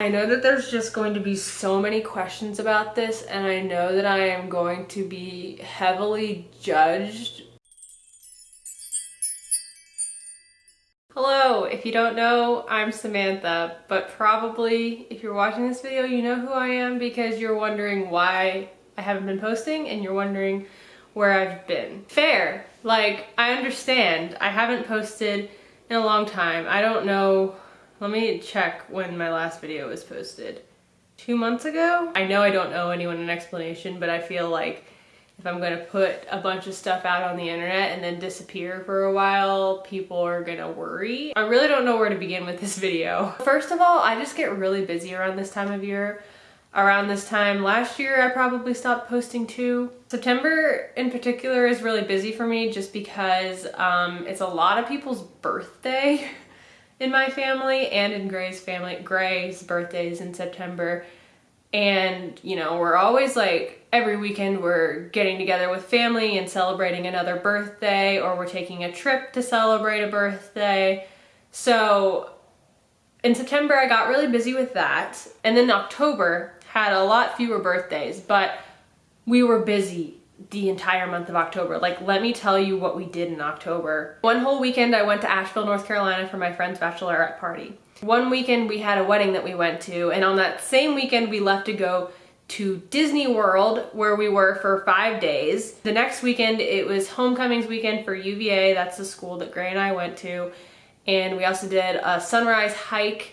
I know that there's just going to be so many questions about this and I know that I am going to be heavily judged. Hello, if you don't know, I'm Samantha, but probably if you're watching this video, you know who I am because you're wondering why I haven't been posting and you're wondering where I've been. Fair, like I understand. I haven't posted in a long time. I don't know let me check when my last video was posted. Two months ago? I know I don't owe anyone an explanation, but I feel like if I'm gonna put a bunch of stuff out on the internet and then disappear for a while, people are gonna worry. I really don't know where to begin with this video. First of all, I just get really busy around this time of year. Around this time last year, I probably stopped posting too. September in particular is really busy for me just because um, it's a lot of people's birthday. in my family and in Gray's family. Gray's birthday is in September. And, you know, we're always like, every weekend we're getting together with family and celebrating another birthday, or we're taking a trip to celebrate a birthday. So in September, I got really busy with that. And then October had a lot fewer birthdays, but we were busy the entire month of October. Like, let me tell you what we did in October. One whole weekend I went to Asheville, North Carolina for my friend's bachelorette party. One weekend we had a wedding that we went to, and on that same weekend we left to go to Disney World where we were for five days. The next weekend it was homecomings weekend for UVA, that's the school that Gray and I went to. And we also did a sunrise hike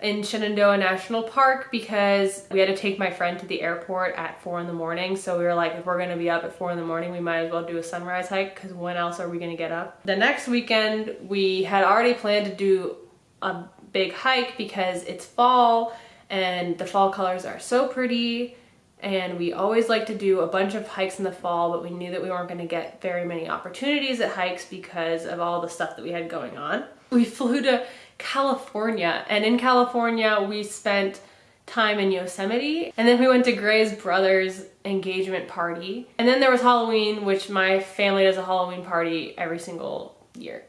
in Shenandoah National Park because we had to take my friend to the airport at four in the morning. So we were like, if we're gonna be up at four in the morning, we might as well do a sunrise hike because when else are we gonna get up? The next weekend, we had already planned to do a big hike because it's fall and the fall colors are so pretty and we always like to do a bunch of hikes in the fall but we knew that we weren't going to get very many opportunities at hikes because of all the stuff that we had going on. We flew to California. And in California, we spent time in Yosemite. And then we went to Gray's brother's engagement party. And then there was Halloween, which my family does a Halloween party every single year.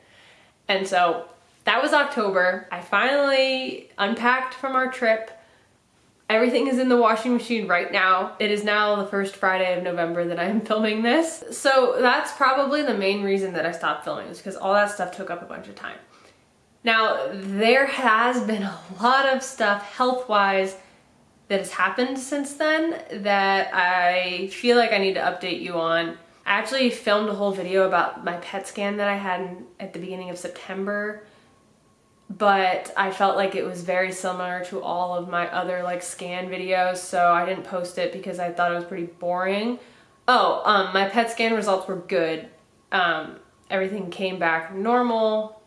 And so that was October. I finally unpacked from our trip. Everything is in the washing machine right now. It is now the first Friday of November that I'm filming this. So that's probably the main reason that I stopped filming is because all that stuff took up a bunch of time. Now, there has been a lot of stuff health-wise that has happened since then that I feel like I need to update you on. I actually filmed a whole video about my PET scan that I had at the beginning of September, but I felt like it was very similar to all of my other like scan videos, so I didn't post it because I thought it was pretty boring. Oh, um, my PET scan results were good. Um, everything came back normal.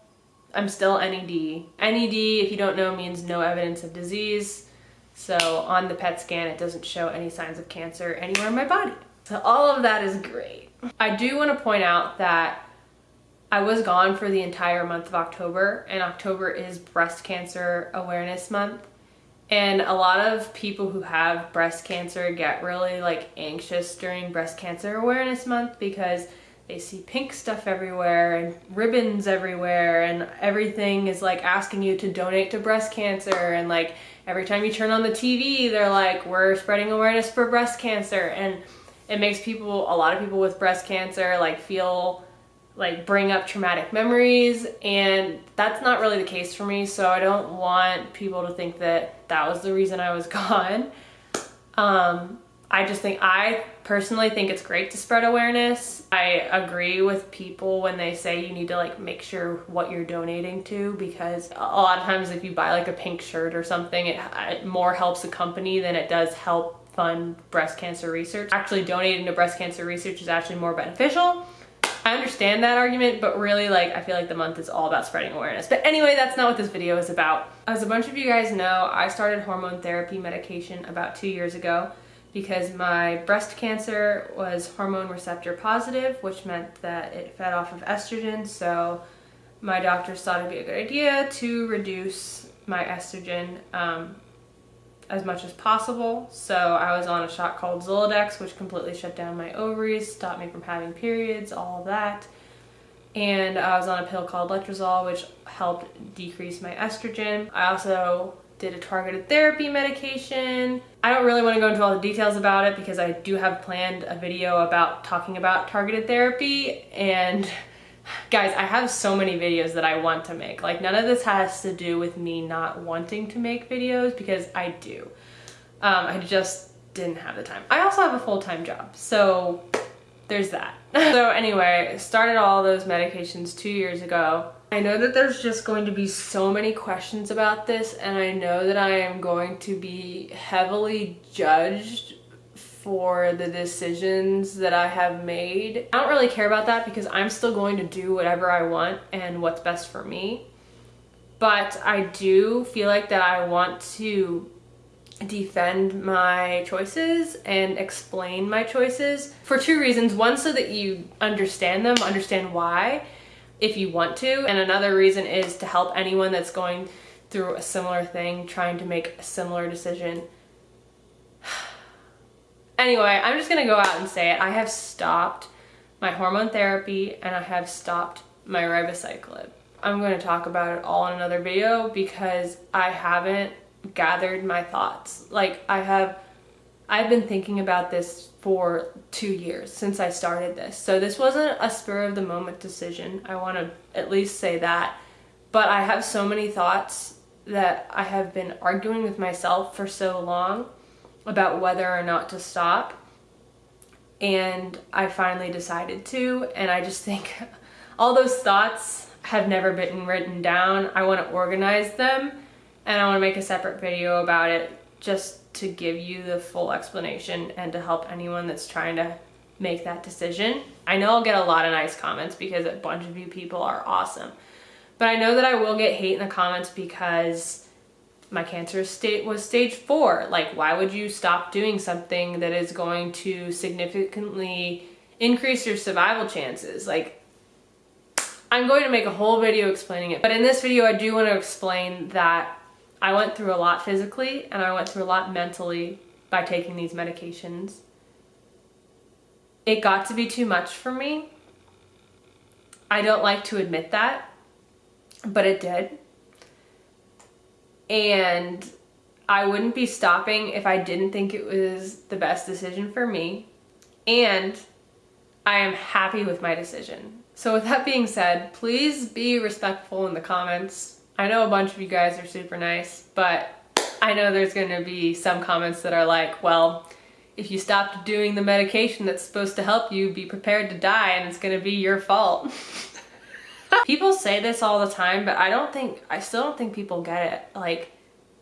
I'm still NED. NED, if you don't know, means no evidence of disease. So on the PET scan, it doesn't show any signs of cancer anywhere in my body. So all of that is great. I do want to point out that I was gone for the entire month of October and October is breast cancer awareness month. And a lot of people who have breast cancer get really like anxious during breast cancer awareness month because they see pink stuff everywhere and ribbons everywhere and everything is like asking you to donate to breast cancer and like every time you turn on the TV they're like we're spreading awareness for breast cancer. And it makes people a lot of people with breast cancer like feel like bring up traumatic memories and that's not really the case for me so I don't want people to think that that was the reason I was gone. Um I just think, I personally think it's great to spread awareness. I agree with people when they say you need to like make sure what you're donating to because a lot of times if you buy like a pink shirt or something, it, uh, it more helps the company than it does help fund breast cancer research. Actually donating to breast cancer research is actually more beneficial. I understand that argument, but really like I feel like the month is all about spreading awareness. But anyway, that's not what this video is about. As a bunch of you guys know, I started hormone therapy medication about two years ago because my breast cancer was hormone receptor positive, which meant that it fed off of estrogen. So my doctors thought it'd be a good idea to reduce my estrogen um, as much as possible. So I was on a shot called Zoladex, which completely shut down my ovaries, stopped me from having periods, all of that. And I was on a pill called Letrozole, which helped decrease my estrogen. I also did a targeted therapy medication. I don't really want to go into all the details about it because I do have planned a video about talking about targeted therapy and guys, I have so many videos that I want to make. Like none of this has to do with me not wanting to make videos because I do. Um, I just didn't have the time. I also have a full-time job, so there's that. so anyway, started all those medications two years ago. I know that there's just going to be so many questions about this and I know that I am going to be heavily judged for the decisions that I have made. I don't really care about that because I'm still going to do whatever I want and what's best for me. But I do feel like that I want to defend my choices and explain my choices for two reasons. One, so that you understand them, understand why, if you want to. And another reason is to help anyone that's going through a similar thing, trying to make a similar decision. anyway, I'm just gonna go out and say it. I have stopped my hormone therapy and I have stopped my ribociclib. I'm going to talk about it all in another video because I haven't gathered my thoughts. Like I have, I've been thinking about this for two years since I started this. So this wasn't a spur of the moment decision. I want to at least say that. But I have so many thoughts that I have been arguing with myself for so long about whether or not to stop. And I finally decided to. And I just think all those thoughts have never been written down. I want to organize them and I want to make a separate video about it just to give you the full explanation and to help anyone that's trying to make that decision. I know I'll get a lot of nice comments because a bunch of you people are awesome. But I know that I will get hate in the comments because my cancer state was stage four. Like, why would you stop doing something that is going to significantly increase your survival chances? Like, I'm going to make a whole video explaining it. But in this video, I do want to explain that I went through a lot physically and I went through a lot mentally by taking these medications. It got to be too much for me. I don't like to admit that, but it did. And I wouldn't be stopping if I didn't think it was the best decision for me. And I am happy with my decision. So with that being said, please be respectful in the comments I know a bunch of you guys are super nice, but I know there's gonna be some comments that are like, well, if you stopped doing the medication that's supposed to help you, be prepared to die and it's gonna be your fault. people say this all the time, but I don't think, I still don't think people get it. Like,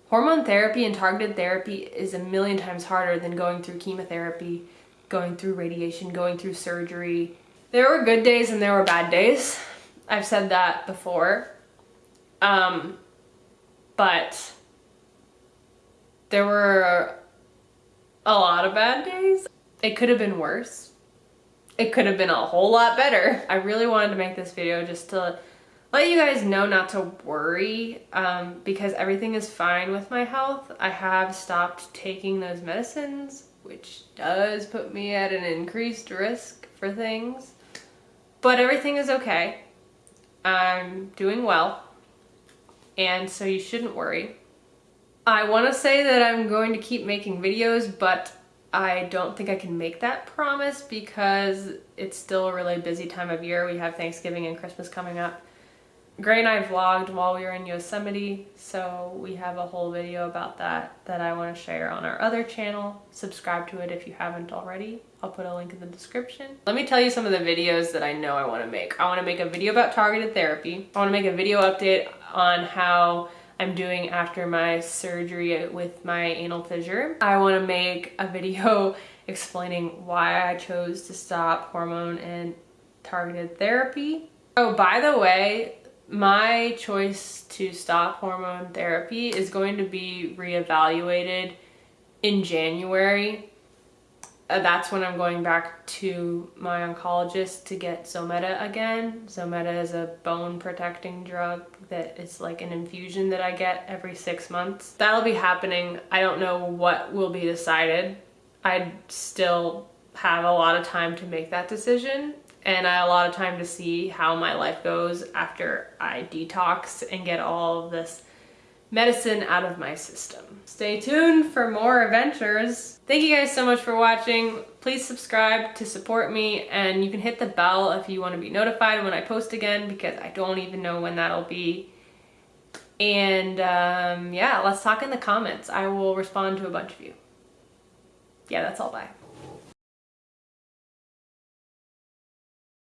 hormone therapy and targeted therapy is a million times harder than going through chemotherapy, going through radiation, going through surgery. There were good days and there were bad days. I've said that before. Um, but there were a lot of bad days. It could have been worse. It could have been a whole lot better. I really wanted to make this video just to let you guys know not to worry um, because everything is fine with my health. I have stopped taking those medicines, which does put me at an increased risk for things. But everything is okay. I'm doing well and so you shouldn't worry. I want to say that I'm going to keep making videos, but I don't think I can make that promise because it's still a really busy time of year. We have Thanksgiving and Christmas coming up. Gray and I vlogged while we were in Yosemite, so we have a whole video about that that I want to share on our other channel. Subscribe to it if you haven't already. I'll put a link in the description. Let me tell you some of the videos that I know I want to make. I want to make a video about targeted therapy. I want to make a video update on how I'm doing after my surgery with my anal fissure. I want to make a video explaining why I chose to stop hormone and targeted therapy. Oh, by the way, my choice to stop hormone therapy is going to be reevaluated in January. Uh, that's when I'm going back to my oncologist to get Zometa again. Zometa is a bone protecting drug that is like an infusion that I get every six months. That'll be happening. I don't know what will be decided. I still have a lot of time to make that decision and I, a lot of time to see how my life goes after I detox and get all of this medicine out of my system. Stay tuned for more adventures. Thank you guys so much for watching. Please subscribe to support me and you can hit the bell if you want to be notified when I post again because I don't even know when that'll be. And um, yeah, let's talk in the comments. I will respond to a bunch of you. Yeah, that's all. Bye.